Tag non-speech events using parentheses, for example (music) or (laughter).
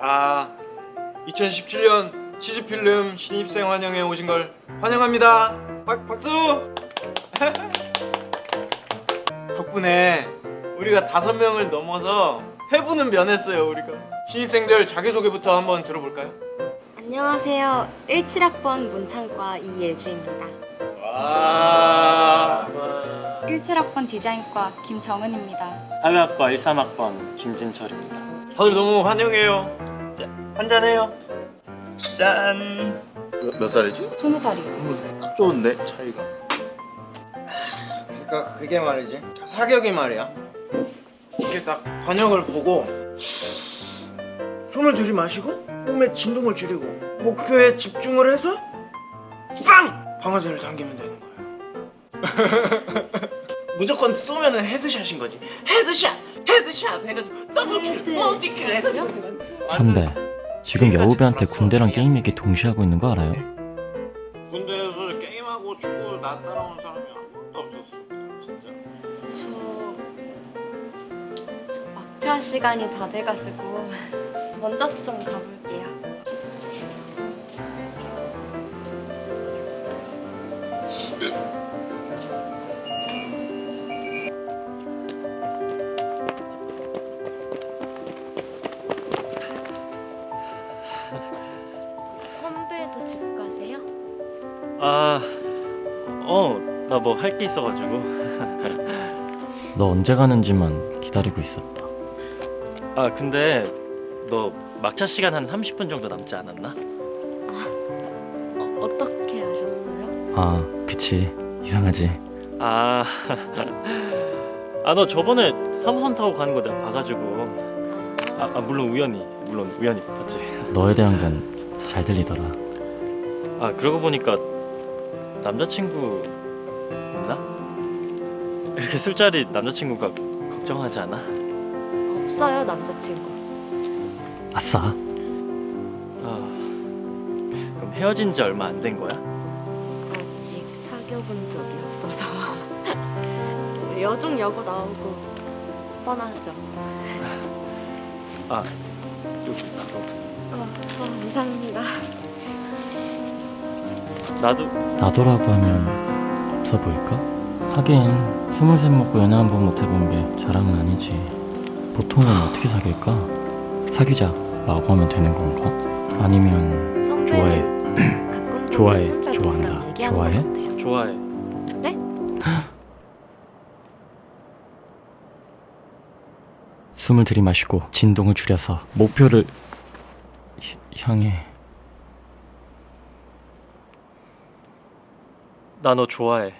자, 2017년 치즈필름 신입생 환영회 오신 걸 환영합니다. 박, 박수! (laughs) 덕분에 우리가 다섯 명을 넘어서 회부는 면했어요, 우리가. 신입생들 자기소개부터 한번 들어볼까요? 안녕하세요. 17학번 문창과 이예주입니다. 와. 17학번 디자인과 김정은입니다. 사회학과 13학번 김진철입니다. 다들 너무 환영해요. 자, 한잔해요. 짠. 몇, 몇 살이지? 20살이요. 딱 좋은데 차이가 그러니까 그게 말이지 사격이 말이야 이렇게 딱 관역을 보고 숨을 들이마시고 몸의 진동을 줄이고 목표에 집중을 해서 빵! 방아쇠를 당기면 되는 거예요 (laughs) 무조건 쏘면 은 headshot인 거지 headshot! headshot! 해가지고 double kill! multi kill 해서 선배, 지금 여우배한테 군대랑 게임 얘기 동시에 하고 있는 거 알아요? 군대에서 게임하고 축구 나 따라오는 사람이 아무것도 없었어 진짜 저, 저 막차 시간이 다 돼가지고 먼저 좀 가볼게요. 선 집 가세요? 아, 어, 나 뭐 할 게 있어가지고. (laughs) 너 언제 가는지만 기다리고 있었다. 아, 근데 너 막차 시간 한 30분 정도 남지 않았나? 어, 어떻게 아셨어요? 아, 그치. 이상하지. 아, (laughs) 아, 너 저번에 3호선 타고 가는 거 내가 봐가지고. 아, 아, 물론 우연히, 물론 우연히 봤지. 너에 대한 건 잘 들리더라. 아, 그러고 보니까 남자친구 있나? 이렇게 술자리 남자친구가 걱정하지 않아? 없어요 남자친구. 아싸. 아, 그럼 헤어진 지 얼마 안 된 거야? 아직 사귀어본 적이 없어서 (laughs) 여중 여고 나오고 뻔하죠. 아, 여기 나도. 어, 어, 이상합니다. 나도 나도라고 하면 없어 보일까? 하긴 스물셋 먹고 연애 한 번 못 해본 게 자랑은 아니지. 보통은 어떻게 사귈까? 사귀자 라고 하면 되는 건가? 아니면 좋아해. (clears throat) 좋아해, 좋아한다. 좋아해? 좋아해. (gasps) 숨을 들이마시고 진동을 줄여서 목표를 히- 향해 나 너 좋아해.